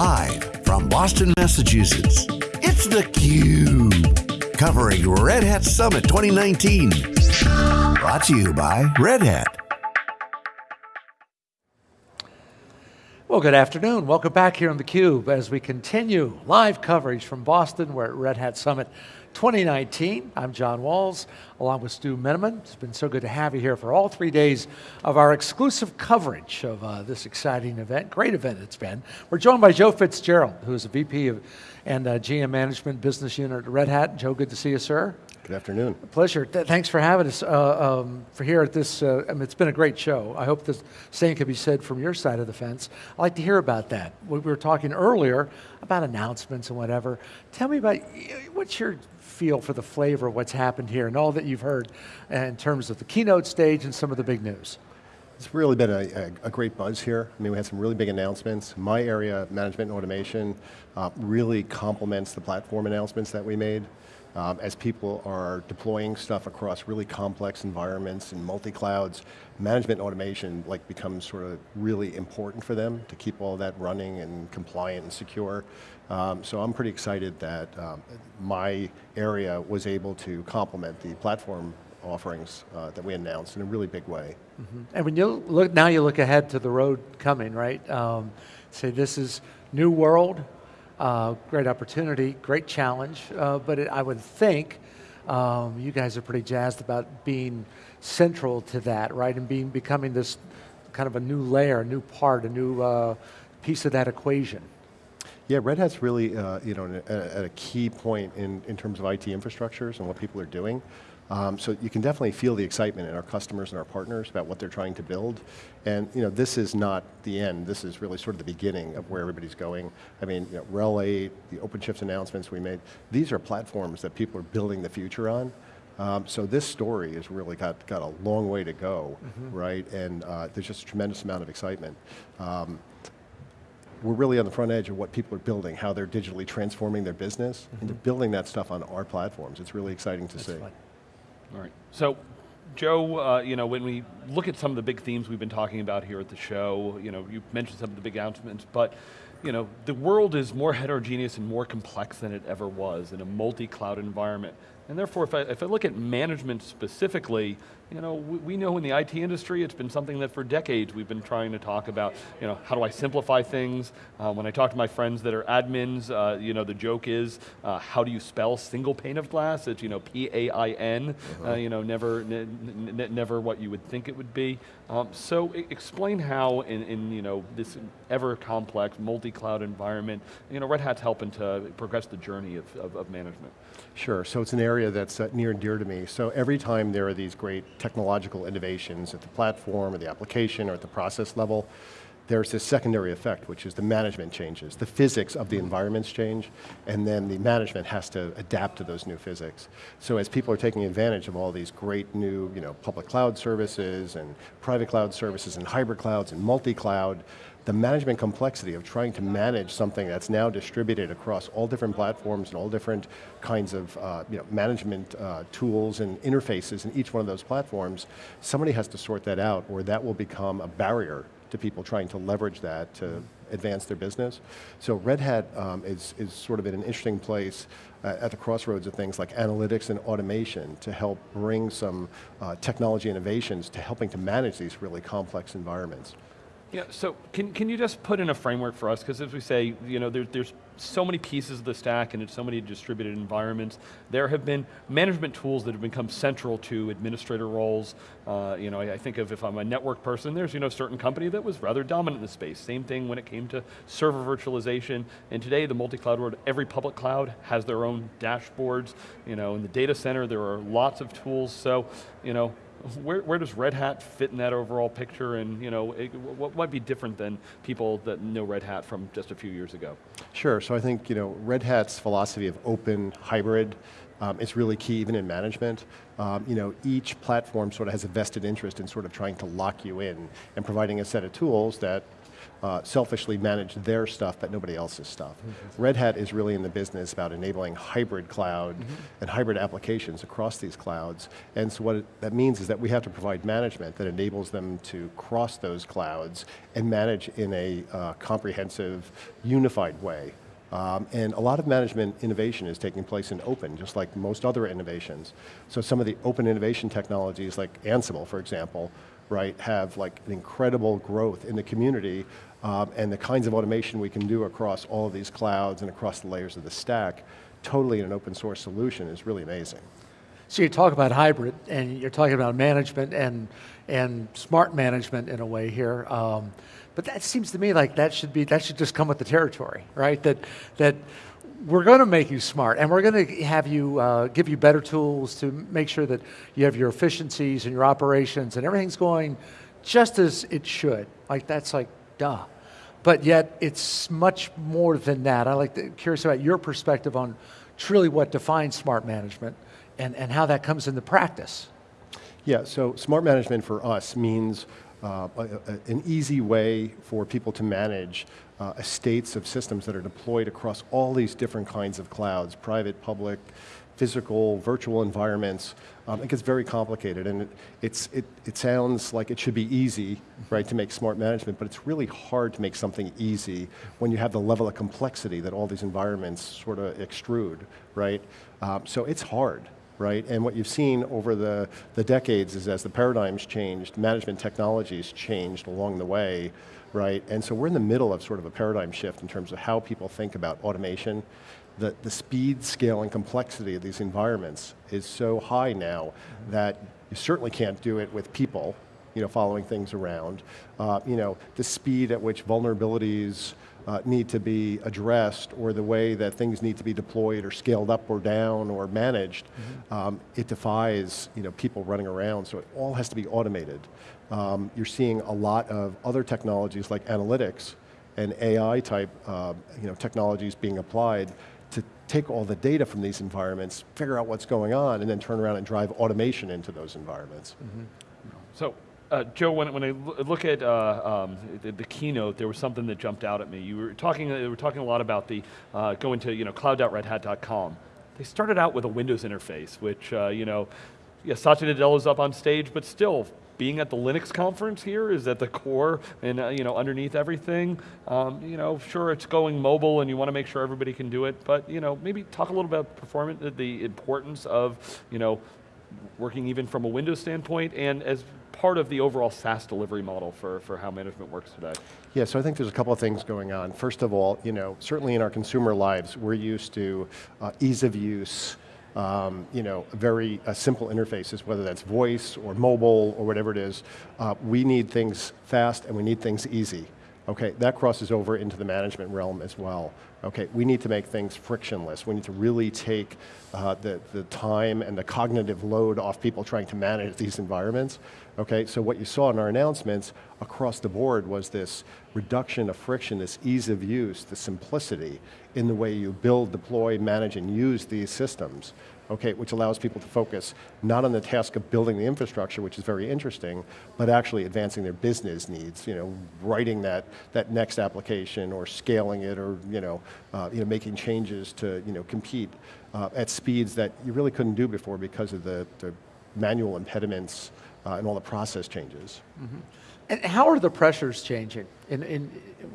Live from Boston, Massachusetts, it's theCUBE. Covering Red Hat Summit 2019. Brought to you by Red Hat. Well, good afternoon. Welcome back here on theCUBE as we continue live coverage from Boston. We're at Red Hat Summit 2019. I'm John Walls, along with Stu Miniman. It's been so good to have you here for all three days of our exclusive coverage of uh, this exciting event. Great event it's been. We're joined by Joe Fitzgerald, who is a VP of, and uh, GM Management Business Unit at Red Hat. Joe, good to see you, sir. Good afternoon. A pleasure. Th thanks for having us uh, um, for here at this. Uh, I mean, it's been a great show. I hope the same can be said from your side of the fence. I'd like to hear about that. We were talking earlier about announcements and whatever. Tell me about what's your feel for the flavor of what's happened here and all that you've heard in terms of the keynote stage and some of the big news. It's really been a, a, a, great buzz here. I mean, we had some really big announcements. My area, management and automation, uh, really complements the platform announcements that we made um, as people are deploying stuff across really complex environments and multi-clouds, management automation like becomes sort of really important for them to keep all that running and compliant and secure. Um, so I'm pretty excited that um, my area was able to complement the platform offerings uh, that we announced in a really big way. Mm -hmm. And when you look, now you look ahead to the road coming, right? Um, say this is new world, uh, great opportunity, great challenge, uh, but it, I would think um, you guys are pretty jazzed about being central to that, right? And being becoming this kind of a new layer, a new part, a new uh, piece of that equation. Yeah, Red Hat's really uh, you know, at a key point in, in terms of IT infrastructures and what people are doing. Um, so you can definitely feel the excitement in our customers and our partners about what they're trying to build. And you know, this is not the end, this is really sort of the beginning of where everybody's going. I mean, you know, RHEL 8, the OpenShift announcements we made, these are platforms that people are building the future on. Um, so this story has really got, got a long way to go, mm -hmm. right? And uh, there's just a tremendous amount of excitement. Um, we're really on the front edge of what people are building, how they're digitally transforming their business, mm -hmm. and they're building that stuff on our platforms. It's really exciting to That's see. Fun. All right, so Joe, uh, you know, when we look at some of the big themes we've been talking about here at the show, you know, you mentioned some of the big announcements, but you know, the world is more heterogeneous and more complex than it ever was in a multi-cloud environment. And therefore, if I, if I look at management specifically, you know, we, we, know in the IT industry, it's been something that for decades we've been trying to talk about, you know, how do I simplify things? Uh, when I talk to my friends that are admins, uh, you know, the joke is, uh, how do you spell single pane of glass? It's, you know, P-A-I-N, -huh. you know, never, never what you would think it would be. Um, so explain how in, in, you know, this ever complex, multi-cloud environment, you know, Red Hat's helping to progress the journey of, of, of management. Sure, so it's an area that's uh, near and dear to me. So every time there are these great technological innovations at the platform or the application or at the process level, there's this secondary effect, which is the management changes. The physics of the environments change, and then the management has to adapt to those new physics. So as people are taking advantage of all these great new you know, public cloud services and private cloud services and hybrid clouds and multi-cloud, the management complexity of trying to manage something that's now distributed across all different platforms and all different kinds of uh, you know, management uh, tools and interfaces in each one of those platforms, somebody has to sort that out or that will become a barrier to people trying to leverage that to advance their business. So Red Hat um, is, is sort of in an interesting place uh, at the crossroads of things like analytics and automation to help bring some uh, technology innovations to helping to manage these really complex environments. Yeah, so can, can you just put in a framework for us? Because as we say, you know, there, there's so many pieces of the stack and it's so many distributed environments. There have been management tools that have become central to administrator roles. Uh, you know, I, I, think of if I'm a network person, there's you know, a certain company that was rather dominant in the space. Same thing when it came to server virtualization. And today, the multi-cloud world, every public cloud has their own dashboards. You know, in the data center, there are lots of tools. So, you know, where, where, does Red Hat fit in that overall picture and you know, it, what might be different than people that know Red Hat from just a few years ago? Sure, so I think you know, Red Hat's philosophy of open, hybrid, um, is really key even in management. Um, you know, each platform sort of has a vested interest in sort of trying to lock you in and providing a set of tools that uh, selfishly manage their stuff, but nobody else's stuff. Mm -hmm. Red Hat is really in the business about enabling hybrid cloud mm -hmm. and hybrid applications across these clouds. And so what it, that means is that we have to provide management that enables them to cross those clouds and manage in a uh, comprehensive, unified way. Um, and a lot of management innovation is taking place in open, just like most other innovations. So some of the open innovation technologies like Ansible, for example, right, have like an incredible growth in the community um, and the kinds of automation we can do across all of these clouds and across the layers of the stack, totally in an open source solution is really amazing. So you talk about hybrid, and you're talking about management and, and smart management in a way here. Um, but that seems to me like that should be that should just come with the territory, right? That that we're going to make you smart, and we're going to have you uh, give you better tools to make sure that you have your efficiencies and your operations and everything's going just as it should. Like that's like duh. But yet it's much more than that. I like to, curious about your perspective on truly what defines smart management and, and how that comes into practice. Yeah, so smart management for us means uh, a, a, an easy way for people to manage uh, estates of systems that are deployed across all these different kinds of clouds, private, public, physical, virtual environments. Um, it gets very complicated and it, it's, it, it sounds like it should be easy, right, to make smart management, but it's really hard to make something easy when you have the level of complexity that all these environments sort of extrude, right? Um, so it's hard right? And what you've seen over the, the decades is as the paradigms changed, management technologies changed along the way, right? And so we're in the middle of sort of a paradigm shift in terms of how people think about automation. The, the speed, scale, and complexity of these environments is so high now that you certainly can't do it with people, you know, following things around. Uh, you know, the speed at which vulnerabilities uh, need to be addressed or the way that things need to be deployed or scaled up or down or managed, mm -hmm. um, it defies you know, people running around, so it all has to be automated. Um, you're seeing a lot of other technologies like analytics and AI type uh, you know, technologies being applied to take all the data from these environments, figure out what's going on, and then turn around and drive automation into those environments. Mm -hmm. So uh, Joe, when, when I look at uh, um, the, the, keynote, there was something that jumped out at me. You were talking, uh, you were talking a lot about the uh, going to you know cloud.redhat.com. They started out with a Windows interface, which uh, you know, yeah, Satya is up on stage, but still, being at the Linux conference here is at the core and uh, you know underneath everything. Um, you know, sure it's going mobile and you want to make sure everybody can do it, but you know maybe talk a little about performance, the importance of you know working even from a Windows standpoint and as part of the overall SaaS delivery model for, for how management works today? Yeah, so I think there's a couple of things going on. First of all, you know, certainly in our consumer lives, we're used to uh, ease of use, um, you know, very uh, simple interfaces, whether that's voice or mobile or whatever it is. Uh, we need things fast and we need things easy. Okay, that crosses over into the management realm as well. Okay, we need to make things frictionless. We need to really take uh, the, the time and the cognitive load off people trying to manage these environments. Okay, so what you saw in our announcements across the board was this reduction of friction, this ease of use, the simplicity in the way you build, deploy, manage, and use these systems okay, which allows people to focus not on the task of building the infrastructure, which is very interesting, but actually advancing their business needs, you know, writing that, that next application or scaling it or, you know, uh, you know making changes to, you know, compete uh, at speeds that you really couldn't do before because of the, the manual impediments uh, and all the process changes. Mm -hmm. And how are the pressures changing in, in,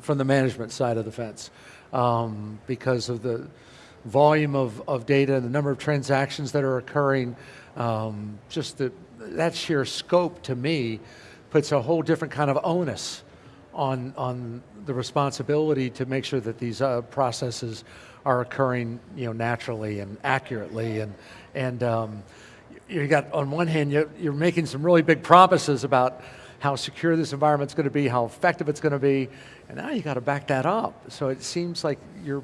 from the management side of the fence? Um, because of the, volume of, of data, and the number of transactions that are occurring, um, just the, that sheer scope to me puts a whole different kind of onus on, on the responsibility to make sure that these uh, processes are occurring you know, naturally and accurately. And, and um, you got, on one hand, you're, making some really big promises about how secure this environment's going to be, how effective it's going to be, and now you got to back that up. So it seems like you're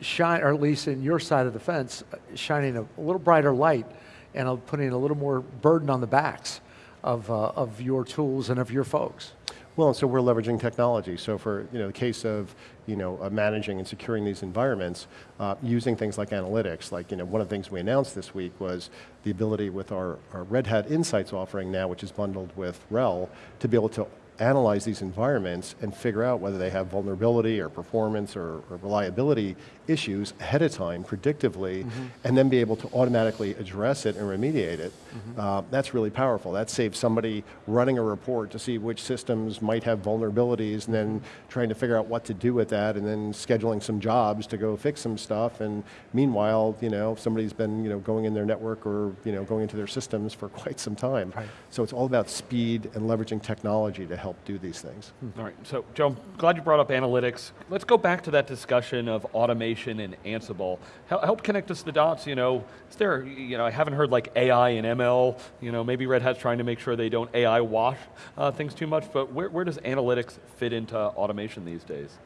shine, or at least in your side of the fence, shining a, a little brighter light and putting a little more burden on the backs of, uh, of your tools and of your folks. Well, and so we're leveraging technology. So for you know, the case of you know, uh, managing and securing these environments, uh, using things like analytics, like you know, one of the things we announced this week was the ability with our, our Red Hat Insights offering now, which is bundled with RHEL, to be able to analyze these environments and figure out whether they have vulnerability or performance or, or reliability issues ahead of time, predictively, mm-hmm. and then be able to automatically address it and remediate it. Mm-hmm. Uh, that's really powerful. That saves somebody running a report to see which systems might have vulnerabilities and then mm-hmm. trying to figure out what to do with that and then scheduling some jobs to go fix some stuff. And meanwhile, you know, somebody's been you know, going in their network or you know, going into their systems for quite some time. Right. So it's all about speed and leveraging technology to help do these things. All right, so Joe, glad you brought up analytics. Let's go back to that discussion of automation and Ansible. Help, help connect us the dots, you know, is there, you know, I haven't heard like AI and ML, you know, maybe Red Hat's trying to make sure they don't AI wash uh, things too much, but where, where does analytics fit into automation these days?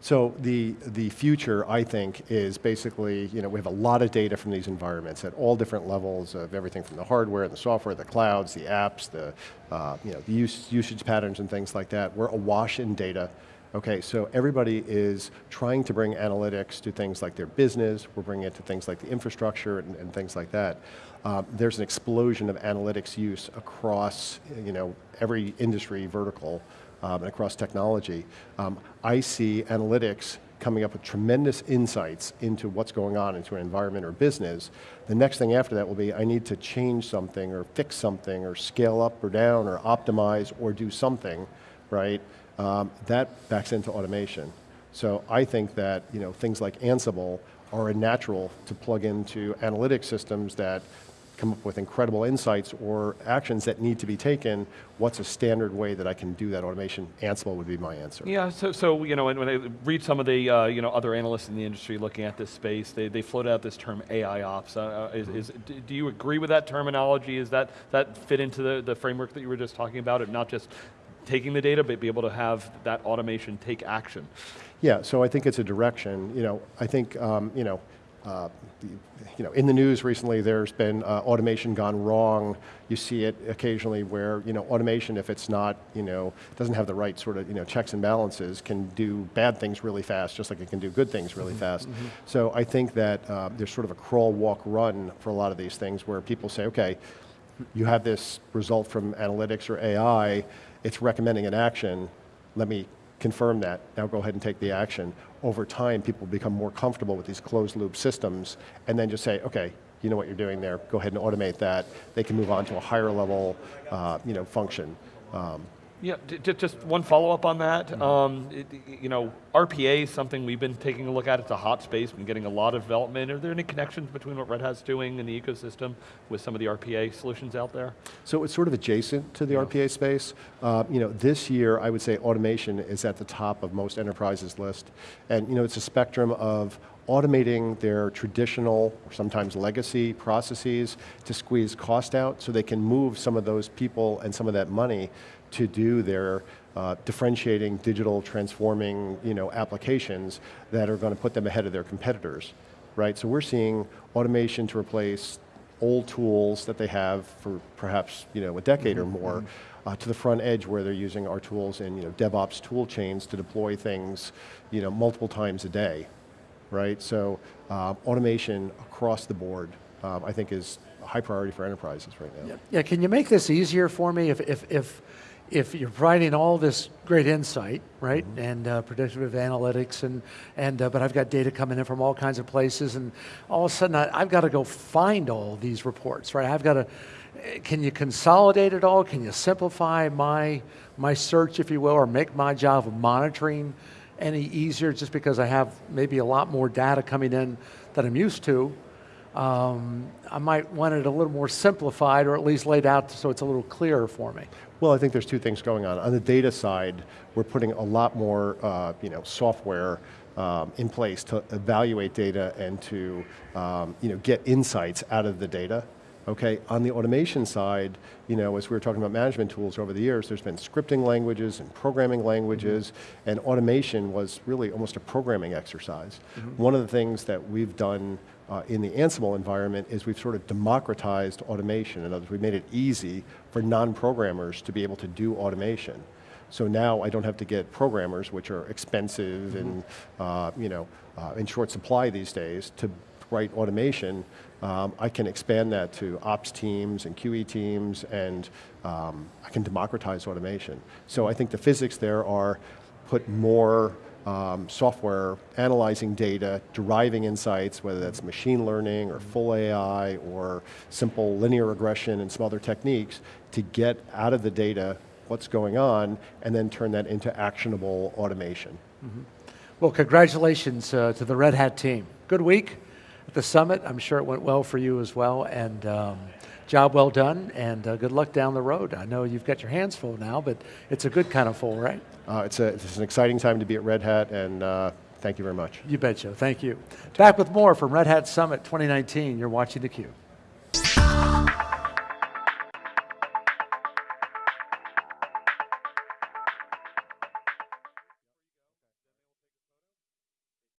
So the, the future, I think, is basically, you know, we have a lot of data from these environments at all different levels of everything from the hardware, and the software, the clouds, the apps, the, uh, you know, the use, usage patterns and things like that. We're awash in data. Okay, so everybody is trying to bring analytics to things like their business, we're bringing it to things like the infrastructure and, and things like that. Um, there's an explosion of analytics use across, you know, every industry vertical um, and across technology. Um, I see analytics coming up with tremendous insights into what's going on into an environment or business. The next thing after that will be, I need to change something or fix something or scale up or down or optimize or do something, right? Um, that backs into automation. So I think that you know, things like Ansible are a natural to plug into analytic systems that come up with incredible insights or actions that need to be taken, what's a standard way that I can do that automation? Ansible would be my answer. Yeah, so, so you know, when, when I read some of the uh, you know, other analysts in the industry looking at this space, they, they float out this term AI ops. Uh, uh is, is, do you agree with that terminology? Is that, that fit into the, the framework that you were just talking about, it not just taking the data, but be able to have that automation take action? Yeah, so I think it's a direction. You know, I think, um, you know, uh, you know, in the news recently, there's been uh, automation gone wrong. You see it occasionally where, you know, automation, if it's not, you know, doesn't have the right sort of, you know, checks and balances, can do bad things really fast, just like it can do good things really mm -hmm. fast. Mm -hmm. So I think that uh, there's sort of a crawl, walk, run for a lot of these things where people say, okay, you have this result from analytics or AI, it's recommending an action, let me confirm that, now go ahead and take the action. Over time, people become more comfortable with these closed loop systems and then just say, okay, you know what you're doing there, go ahead and automate that. They can move on to a higher level uh, you know, function. Um, yeah, just one follow-up on that. Mm -hmm. um, it, you know, RPA is something we've been taking a look at. It's a hot space, been getting a lot of development. Are there any connections between what Red Hat's doing in the ecosystem with some of the RPA solutions out there? So it's sort of adjacent to the yeah. RPA space. Uh, you know, this year, I would say automation is at the top of most enterprises list. And you know, it's a spectrum of automating their traditional, or sometimes legacy processes to squeeze cost out so they can move some of those people and some of that money to do their uh, differentiating, digital, transforming you know, applications that are going to put them ahead of their competitors, right? So we're seeing automation to replace old tools that they have for perhaps you know, a decade mm -hmm. or mm-hmm, more, mm-hmm. uh, to the front edge where they're using our tools in you know, DevOps tool chains to deploy things you know, multiple times a day, right? So uh, automation across the board, um, I think is a high priority for enterprises right now. Yeah. yeah, can you make this easier for me if, if, if if you're providing all this great insight, right, mm -hmm. and uh, predictive analytics, and and uh, but I've got data coming in from all kinds of places, and all of a sudden I, have got to go find all these reports, right? I've got to. Can you consolidate it all? Can you simplify my my search, if you will, or make my job of monitoring any easier? Just because I have maybe a lot more data coming in that I'm used to. Um, I might want it a little more simplified or at least laid out so it's a little clearer for me. Well, I think there's two things going on. On the data side, we're putting a lot more uh, you know, software um, in place to evaluate data and to um, you know, get insights out of the data. Okay, on the automation side, you know, as we were talking about management tools over the years, there's been scripting languages and programming languages, mm -hmm. and automation was really almost a programming exercise. Mm -hmm. One of the things that we've done uh, in the Ansible environment is we've sort of democratized automation. In other words, we've made it easy for non-programmers to be able to do automation. So now I don't have to get programmers, which are expensive mm -hmm. and uh, you know, uh, in short supply these days, to write automation, um, I can expand that to ops teams and QE teams, and um, I can democratize automation. So I think the physics there are put more um, software analyzing data, deriving insights, whether that's machine learning or full AI or simple linear regression and some other techniques to get out of the data what's going on and then turn that into actionable automation. Well, congratulations uh, to the Red Hat team. Good week at the summit. I'm sure it went well for you as well, and um, job well done, and uh, good luck down the road. I know you've got your hands full now, but it's a good kind of full, right? Uh, it's, a, it's an exciting time to be at Red Hat, and uh, thank you very much. You betcha. Thank you. Back with more from Red Hat Summit 2019. You're watching theCUBE.